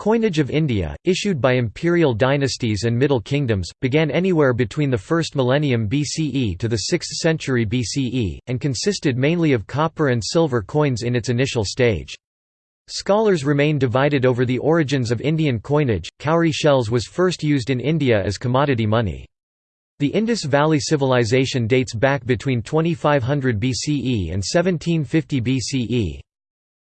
Coinage of India, issued by imperial dynasties and Middle Kingdoms, began anywhere between the 1st millennium BCE to the 6th century BCE, and consisted mainly of copper and silver coins in its initial stage. Scholars remain divided over the origins of Indian coinage. Cowrie shells was first used in India as commodity money. The Indus Valley Civilization dates back between 2500 BCE and 1750 BCE.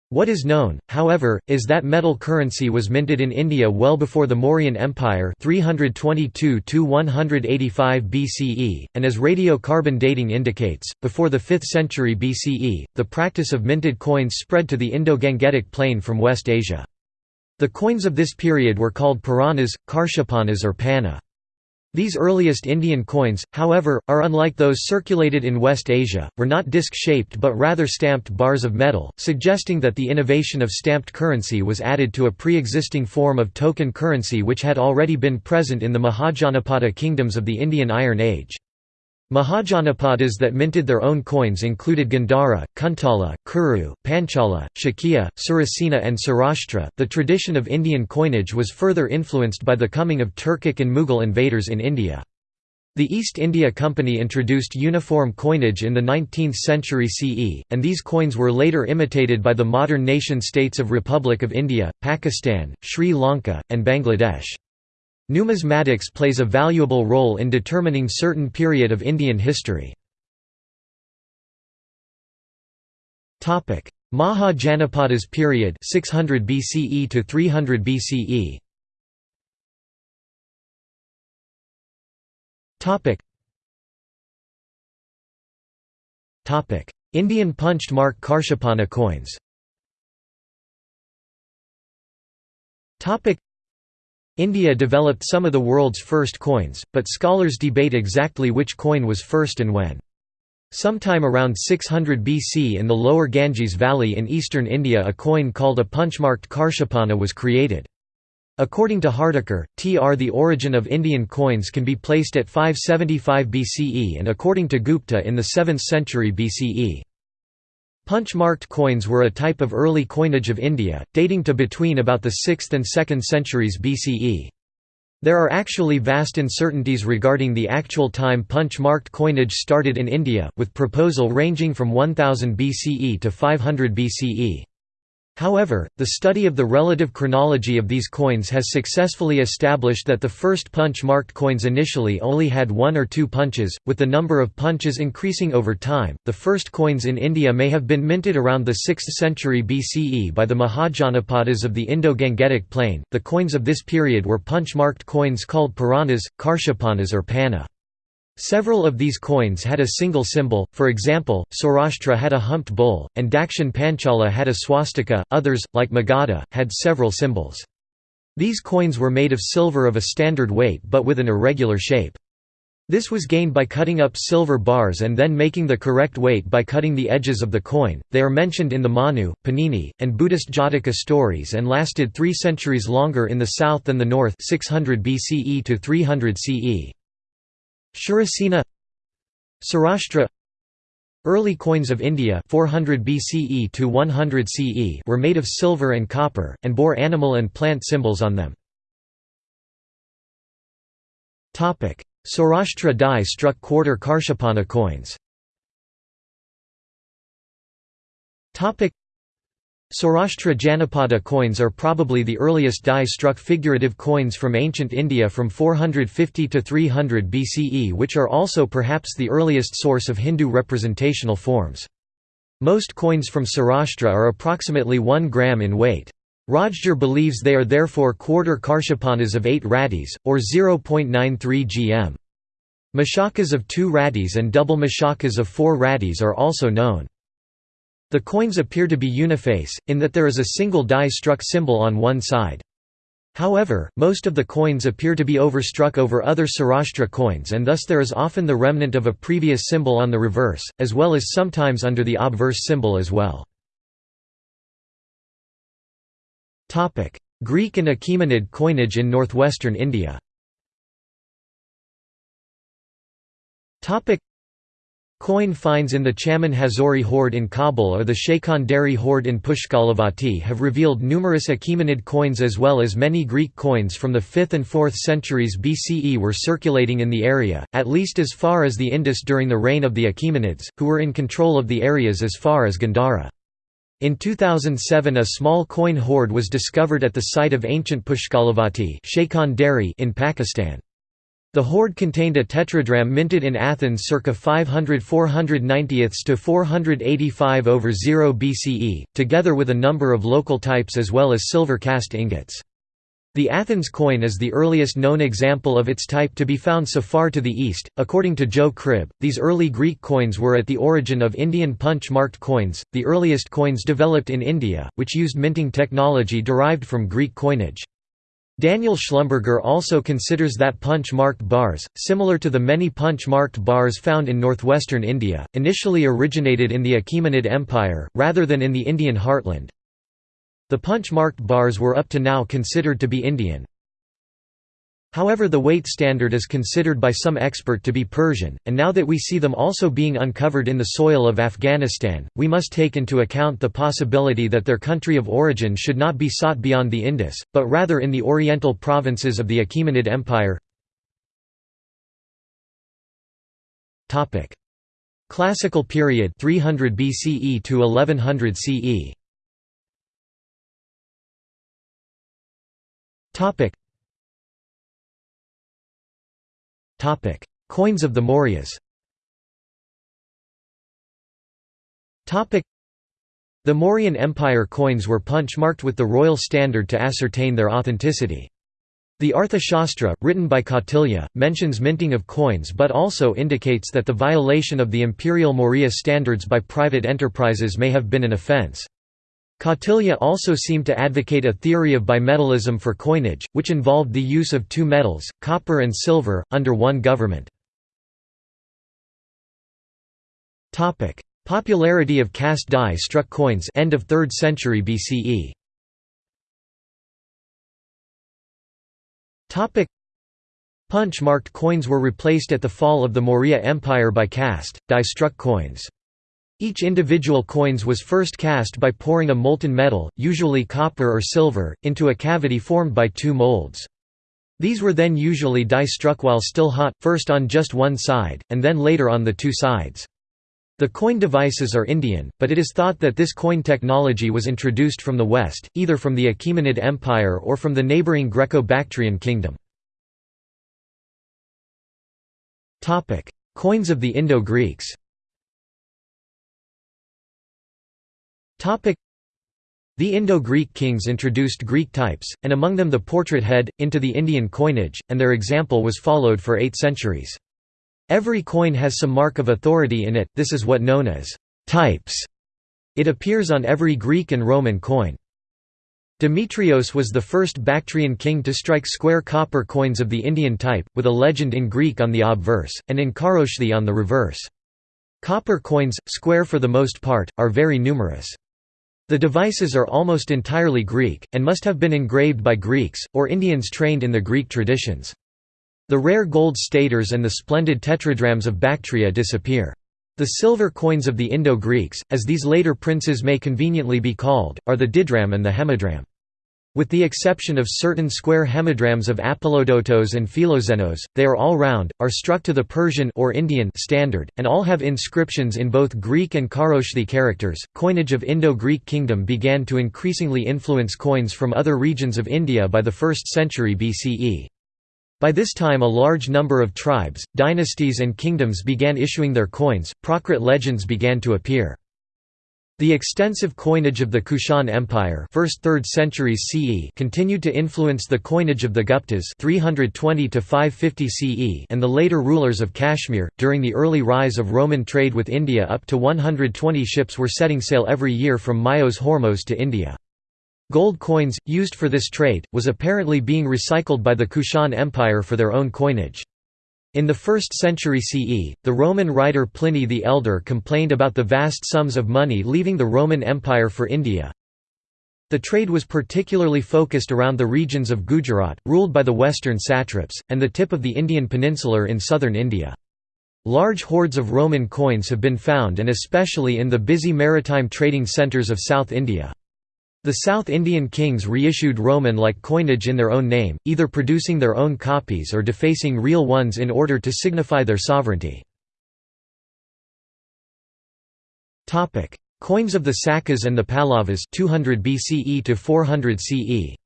What is known, however, is that metal currency was minted in India well before the Mauryan Empire 322 BCE, and as radiocarbon dating indicates, before the 5th century BCE, the practice of minted coins spread to the Indo-Gangetic plain from West Asia. The coins of this period were called Puranas, Karshapanas or Panna. These earliest Indian coins, however, are unlike those circulated in West Asia, were not disc-shaped but rather stamped bars of metal, suggesting that the innovation of stamped currency was added to a pre-existing form of token currency which had already been present in the Mahajanapada kingdoms of the Indian Iron Age. Mahajanapadas that minted their own coins included Gandhara, Kuntala, Kuru, Panchala, Shakya, Surasena, and Saurashtra. The tradition of Indian coinage was further influenced by the coming of Turkic and Mughal invaders in India. The East India Company introduced uniform coinage in the 19th century CE, and these coins were later imitated by the modern nation-states of Republic of India, Pakistan, Sri Lanka, and Bangladesh. Numismatics plays a valuable role in determining certain period of Indian history. Maha Janapadas period 600 BCE to 300 BCE. Topic. Topic: Indian punched mark Karshapana coins. Topic: India developed some of the world's first coins, but scholars debate exactly which coin was first and when. Sometime around 600 BC in the lower Ganges Valley in eastern India a coin called a punch-marked Karshapana was created. According to Hardikar, tr the origin of Indian coins can be placed at 575 BCE and according to Gupta in the 7th century BCE. Punch-marked coins were a type of early coinage of India, dating to between about the 6th and 2nd centuries BCE. There are actually vast uncertainties regarding the actual time punch-marked coinage started in India, with proposal ranging from 1000 BCE to 500 BCE. However, the study of the relative chronology of these coins has successfully established that the first punch-marked coins initially only had one or two punches, with the number of punches increasing over time. The first coins in India may have been minted around the 6th century BCE by the Mahajanapadas of the Indo-Gangetic plain. The coins of this period were punch-marked coins called Puranas, Karshapanas or Panna. Several of these coins had a single symbol, for example, Saurashtra had a humped bull, and Dakshin Panchala had a swastika, others, like Magadha, had several symbols. These coins were made of silver of a standard weight but with an irregular shape. This was gained by cutting up silver bars and then making the correct weight by cutting the edges of the coin. They are mentioned in the Manu, Panini, and Buddhist Jataka stories and lasted three centuries longer in the south than the north 600 BCE to 300 CE. Shurasena Saurashtra Early coins of India 400 BCE to 100 CE were made of silver and copper, and bore animal and plant symbols on them. Saurashtra die-struck quarter Karshapana coins Saurashtra Janapada coins are probably the earliest die-struck figurative coins from ancient India from 450 to 300 BCE which are also perhaps the earliest source of Hindu representational forms. Most coins from Saurashtra are approximately 1 gram in weight. Rajgor believes they are therefore quarter karshapanas of 8 rattis, or 0.93 gm. Mashakas of 2 rattis and double mashakas of 4 rattis are also known. The coins appear to be uniface, in that there is a single die-struck symbol on one side. However, most of the coins appear to be overstruck over other Saurashtra coins and thus there is often the remnant of a previous symbol on the reverse, as well as sometimes under the obverse symbol as well. Greek and Achaemenid coinage in northwestern India Coin finds in the Chaman Hazori hoard in Kabul or the Shekhar hoard in Pushkalavati have revealed numerous Achaemenid coins as well as many Greek coins from the 5th and 4th centuries BCE were circulating in the area, at least as far as the Indus during the reign of the Achaemenids, who were in control of the areas as far as Gandhara. In 2007 a small coin hoard was discovered at the site of ancient Pushkalavati in Pakistan. The hoard contained a tetradrachm minted in Athens circa 500 490 to 485 over 0 BCE, together with a number of local types as well as silver cast ingots. The Athens coin is the earliest known example of its type to be found so far to the east. According to Joe Cribb, these early Greek coins were at the origin of Indian punch marked coins, the earliest coins developed in India, which used minting technology derived from Greek coinage. Daniel Schlumberger also considers that punch-marked bars, similar to the many punch-marked bars found in northwestern India, initially originated in the Achaemenid Empire, rather than in the Indian heartland. The punch-marked bars were up to now considered to be Indian. However the weight standard is considered by some expert to be Persian, and now that we see them also being uncovered in the soil of Afghanistan, we must take into account the possibility that their country of origin should not be sought beyond the Indus, but rather in the oriental provinces of the Achaemenid Empire. Classical period 300 BCE to 1100 CE. Coins of the Mauryas. The Mauryan Empire coins were punch-marked with the royal standard to ascertain their authenticity. The Arthashastra, written by Kautilya, mentions minting of coins but also indicates that the violation of the imperial Maurya standards by private enterprises may have been an offence. Kautilya also seemed to advocate a theory of bimetallism for coinage, which involved the use of two metals, copper and silver, under one government. Popularity of cast die-struck coins end of 3rd century BCE. Punch-marked coins were replaced at the fall of the Maurya Empire by cast, die-struck coins. Each individual coins was first cast by pouring a molten metal, usually copper or silver, into a cavity formed by two molds. These were then usually die-struck while still hot, first on just one side, and then later on the two sides. The coin devices are Indian, but it is thought that this coin technology was introduced from the West, either from the Achaemenid Empire or from the neighbouring Greco-Bactrian kingdom. Coins of the Indo-Greeks The Indo-Greek kings introduced Greek types, and among them the portrait head, into the Indian coinage, and their example was followed for eight centuries. Every coin has some mark of authority in it, this is what known as types. It appears on every Greek and Roman coin. Demetrios was the first Bactrian king to strike square copper coins of the Indian type, with a legend in Greek on the obverse, and in Kharoshthi on the reverse. Copper coins, square for the most part, are very numerous. The devices are almost entirely Greek, and must have been engraved by Greeks, or Indians trained in the Greek traditions. The rare gold staters and the splendid tetradrachms of Bactria disappear. The silver coins of the Indo-Greeks, as these later princes may conveniently be called, are the didrachm and the hemidrachm. With the exception of certain square hemidrachms of Apollodotos and Philoxenos, they are all round, are struck to the Persian or Indian standard, and all have inscriptions in both Greek and Kharoshthi characters. Coinage of Indo-Greek kingdom began to increasingly influence coins from other regions of India by the 1st century BCE. By this time a large number of tribes, dynasties and kingdoms began issuing their coins, Prakrit legends began to appear. The extensive coinage of the Kushan Empire 1st 3rd centuries CE continued to influence the coinage of the Guptas 320 to 550 CE and the later rulers of Kashmir. During the early rise of Roman trade with India up to 120 ships were setting sail every year from Myos Hormos to India. Gold coins, used for this trade, was apparently being recycled by the Kushan Empire for their own coinage. In the 1st century CE, the Roman writer Pliny the Elder complained about the vast sums of money leaving the Roman Empire for India. The trade was particularly focused around the regions of Gujarat, ruled by the western satraps, and the tip of the Indian peninsular in southern India. Large hoards of Roman coins have been found and especially in the busy maritime trading centres of South India. The South Indian kings reissued Roman-like coinage in their own name, either producing their own copies or defacing real ones in order to signify their sovereignty. Coins of the Sakas and the Pallavas 200 BCE to 400 CE.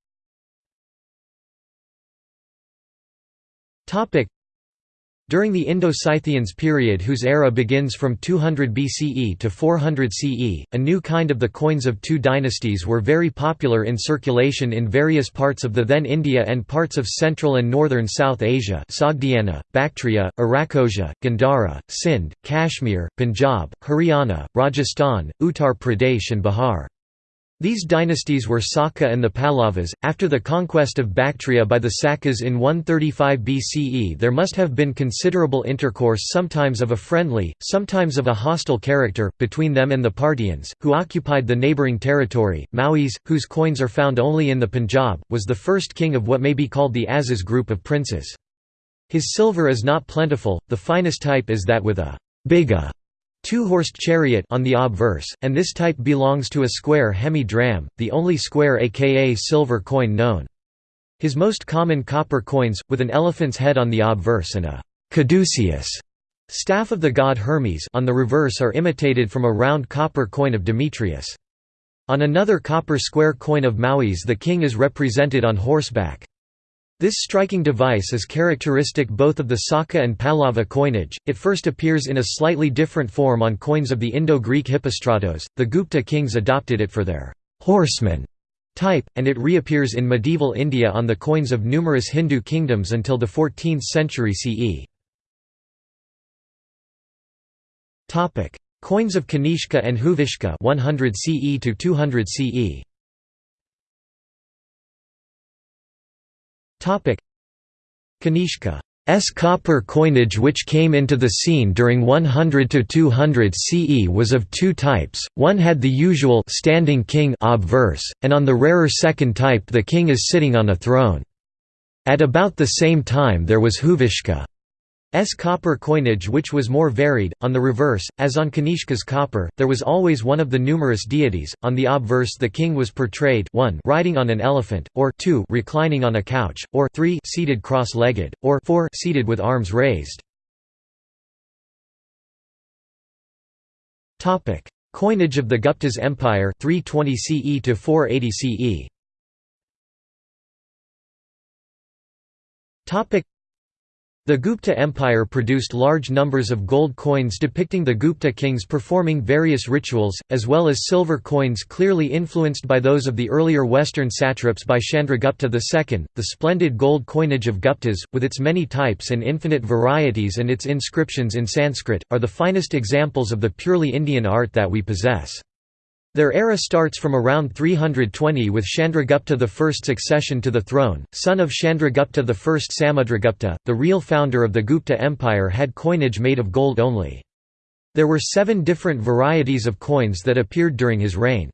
During the Indo-Scythians period whose era begins from 200 BCE to 400 CE, a new kind of the coins of two dynasties were very popular in circulation in various parts of the then India and parts of Central and Northern South Asia Sogdiana, Bactria, Arachosia, Gandhara, Sindh, Kashmir, Punjab, Haryana, Rajasthan, Uttar Pradesh and Bihar. These dynasties were Saka and the Pallavas. After the conquest of Bactria by the Sakas in 135 BCE, there must have been considerable intercourse, sometimes of a friendly, sometimes of a hostile character, between them and the Parthians, who occupied the neighbouring territory. Maues, whose coins are found only in the Punjab, was the first king of what may be called the Azes group of princes. His silver is not plentiful, the finest type is that with a biga two-horsed chariot on the obverse, and this type belongs to a square hemi-drachm, the only square aka silver coin known. His most common copper coins, with an elephant's head on the obverse and a caduceus staff of the god Hermes on the reverse are imitated from a round copper coin of Demetrius. On another copper square coin of Maues the king is represented on horseback. This striking device is characteristic both of the Saka and Pallava coinage. It first appears in a slightly different form on coins of the Indo-Greek Hippostratos. The Gupta kings adopted it for their horseman type, and it reappears in medieval India on the coins of numerous Hindu kingdoms until the 14th century CE. Coins of Kanishka and Huvishka 100 CE to 200 CE. Kanishka's copper coinage which came into the scene during 100 to 200 CE was of two types, one had the usual standing king obverse, and on the rarer second type the king is sitting on a throne. At about the same time there was Huvishka. S copper coinage which was more varied, on the reverse, as on Kanishka's copper, there was always one of the numerous deities, on the obverse the king was portrayed 1 riding on an elephant, or 2 reclining on a couch, or 3 seated cross-legged, or 4 seated with arms raised. Coinage of the Gupta's Empire 320 CE to 480 CE. The Gupta Empire produced large numbers of gold coins depicting the Gupta kings performing various rituals, as well as silver coins clearly influenced by those of the earlier Western satraps by Chandragupta II. The splendid gold coinage of Guptas, with its many types and infinite varieties and its inscriptions in Sanskrit, are the finest examples of the purely Indian art that we possess. Their era starts from around 320 with Chandragupta I's succession to the throne. Son of Chandragupta I Samudragupta, the real founder of the Gupta Empire had coinage made of gold only. There were seven different varieties of coins that appeared during his reign.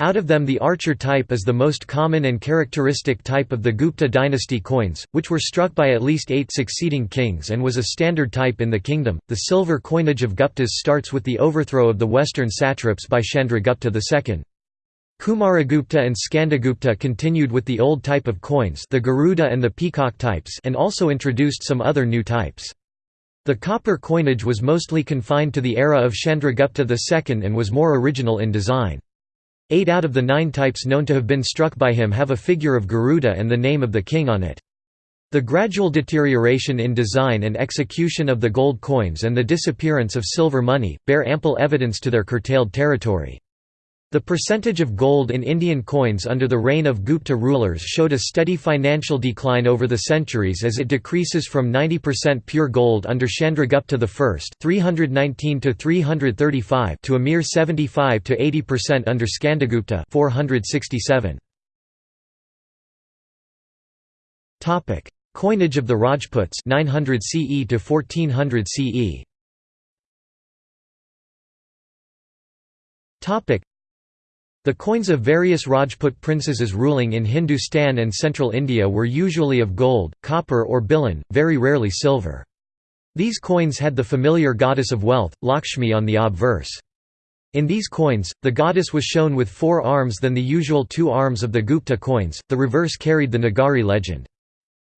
Out of them the archer type is the most common and characteristic type of the Gupta dynasty coins, which were struck by at least eight succeeding kings and was a standard type in the kingdom. The silver coinage of Guptas starts with the overthrow of the western satraps by Chandragupta II. Kumaragupta and Skandagupta continued with the old type of coins the Garuda and the peacock types and also introduced some other new types. The copper coinage was mostly confined to the era of Chandragupta II and was more original in design. Eight out of the nine types known to have been struck by him have a figure of Garuda and the name of the king on it. The gradual deterioration in design and execution of the gold coins and the disappearance of silver money, bear ample evidence to their curtailed territory. The percentage of gold in Indian coins under the reign of Gupta rulers showed a steady financial decline over the centuries as it decreases from 90% pure gold under Chandragupta I 319 to 335 to a mere 75 to 80% under Skandagupta 467. Topic: Coinage of the Rajputs 900 CE to 1400 CE. Topic: the coins of various Rajput princesses ruling in Hindustan and central India were usually of gold, copper or billon, very rarely silver. These coins had the familiar goddess of wealth, Lakshmi on the obverse. In these coins, the goddess was shown with four arms than the usual two arms of the Gupta coins, the reverse carried the Nagari legend.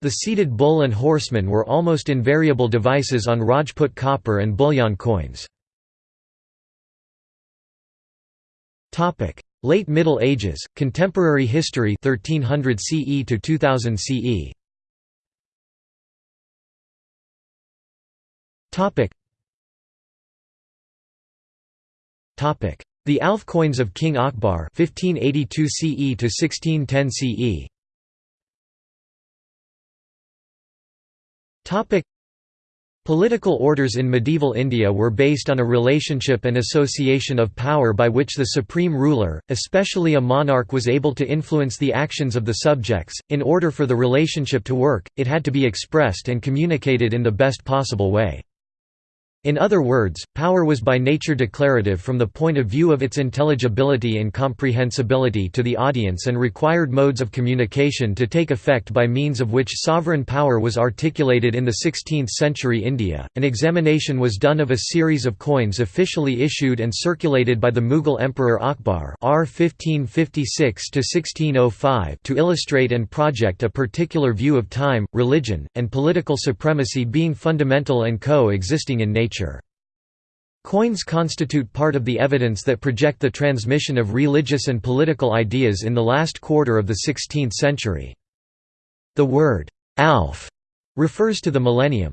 The seated bull and horseman were almost invariable devices on Rajput copper and billon coins. Late Middle Ages, Contemporary History 1300 CE to 2000 CE. Topic Topic The Alf coins of King Akbar 1582 CE to 1610 CE. Topic Political orders in medieval India were based on a relationship and association of power by which the supreme ruler, especially a monarch was able to influence the actions of the subjects. In order for the relationship to work, it had to be expressed and communicated in the best possible way. In other words, power was by nature declarative from the point of view of its intelligibility and comprehensibility to the audience and required modes of communication to take effect by means of which sovereign power was articulated in the 16th century India. An examination was done of a series of coins officially issued and circulated by the Mughal Emperor Akbar R 1556 to illustrate and project a particular view of time, religion, and political supremacy being fundamental and co-existing in nature nature. Coins constitute part of the evidence that project the transmission of religious and political ideas in the last quarter of the 16th century. The word, alf, refers to the millennium.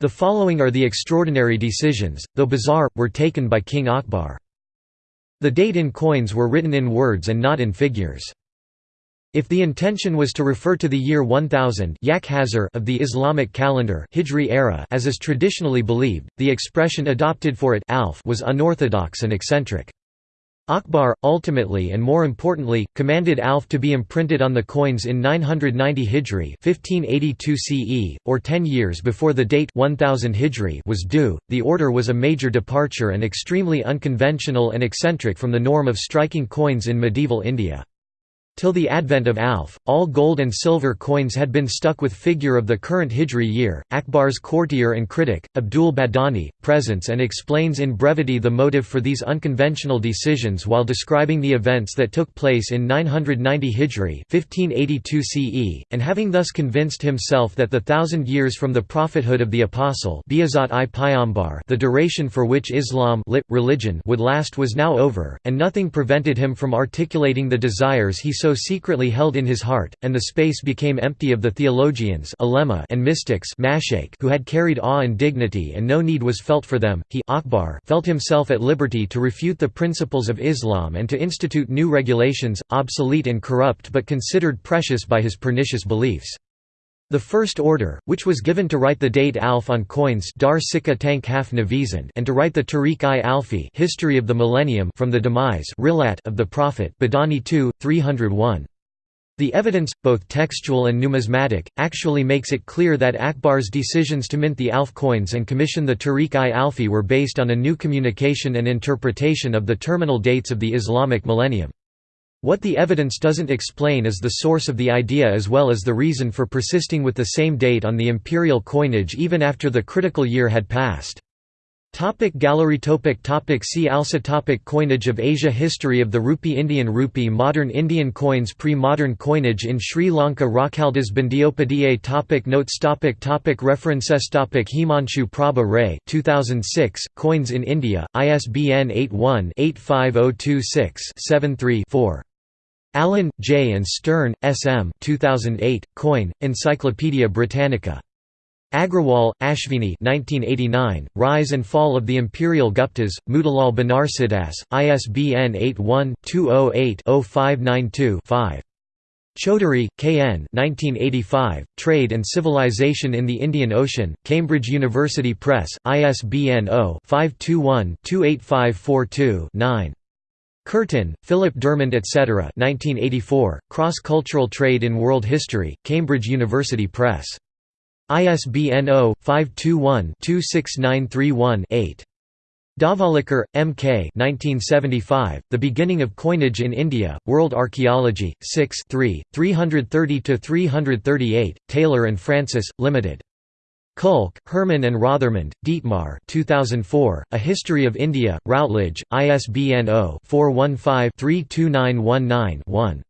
The following are the extraordinary decisions, though bizarre, were taken by King Akbar. The date in coins were written in words and not in figures. If the intention was to refer to the year 1000 of the Islamic calendar Hijri era as is traditionally believed, the expression adopted for it alf was unorthodox and eccentric. Akbar, ultimately and more importantly, commanded alf to be imprinted on the coins in 990 Hijri 1582 CE, or ten years before the date 1000 Hijri was due. The order was a major departure and extremely unconventional and eccentric from the norm of striking coins in medieval India. Till the advent of Alf, all gold and silver coins had been stuck with figure of the current Hijri year. Akbar's courtier and critic, Abdul Badauni, presents and explains in brevity the motive for these unconventional decisions while describing the events that took place in 990 Hijri 1582 CE, and having thus convinced himself that the thousand years from the prophethood of the Apostle the duration for which Islam lit, religion would last was now over, and nothing prevented him from articulating the desires he so secretly held in his heart, and the space became empty of the theologians and mystics who had carried awe and dignity and no need was felt for them. He Akbar felt himself at liberty to refute the principles of Islam and to institute new regulations, obsolete and corrupt but considered precious by his pernicious beliefs. The First Order, which was given to write the date Alf on coins Dar Sikha Tank and to write the Tarikh-i-Alfi history of the millennium from the demise of the Prophet Badauni 2, 301. The evidence, both textual and numismatic, actually makes it clear that Akbar's decisions to mint the Alf coins and commission the Tarikh-i-Alfi were based on a new communication and interpretation of the terminal dates of the Islamic millennium. What the evidence doesn't explain is the source of the idea as well as the reason for persisting with the same date on the imperial coinage even after the critical year had passed. Topic gallery topic topic See also topic Coinage of Asia History of the rupee Indian rupee Modern Indian coins Pre-modern coinage in Sri Lanka Rakhaldas Bandyopadhyay topic Notes topic topic References topic Himanshu Prabha Ray 2006, Coins in India, ISBN 81-85026-73-4. Allen, J. and Stern, S. M. 2008, Coin, Encyclopædia Britannica. Agrawal, Ashvini 1989, Rise and Fall of the Imperial Guptas, Motilal Banarsidass, ISBN 81-208-0592-5. Chaudhuri, K. N. 1985, Trade and Civilization in the Indian Ocean, Cambridge University Press, ISBN 0-521-28542-9. Curtin, Philip DeArmond etc. 1984, Cross-Cultural Trade in World History, Cambridge University Press. ISBN 0-521-26931-8. Dhavalikar, M. K. 1975, the Beginning of Coinage in India, World Archaeology, 6 3, 330–338, Taylor and Francis, Limited. Kulke, Hermann and Rothermund, Dietmar 2004, A History of India, Routledge, ISBN 0-415-32919-1.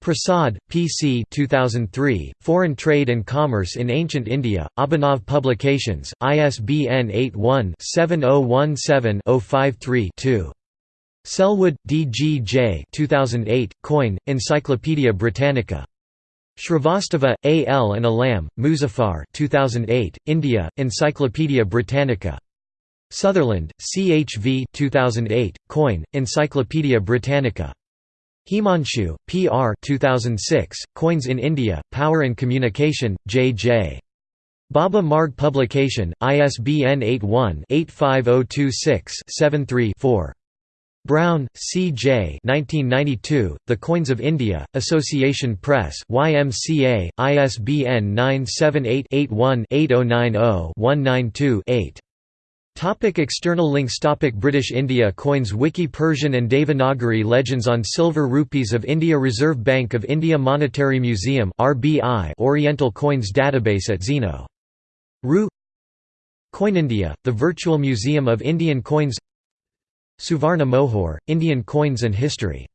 Prasad, P. C. 2003, Foreign Trade and Commerce in Ancient India, Abhinav Publications, ISBN 81-7017-053-2. Selwood, D. G. J. 2008, Coin, Encyclopædia Britannica. Shrivastava, A. L. and Alam, Muzaffar 2008, India, Encyclopædia Britannica. Sutherland, C. H. V. 2008, Coin, Encyclopædia Britannica. Himanshu, P. R. 2006, Coins in India, Power and Communication, J. J. Baba Marg Publication, ISBN 81-85026-73-4. Brown, C. J. 1992, the Coins of India, Association Press YMCA, ISBN 978-81-8090-192-8. Topic external links Topic British India Coins Wiki Persian and Devanagari Legends on Silver Rupees of India Reserve Bank of India Monetary Museum RBI Oriental Coins Database at Zeno. Ru Coinindia, the Virtual Museum of Indian Coins Suvarna Mohor, Indian Coins and History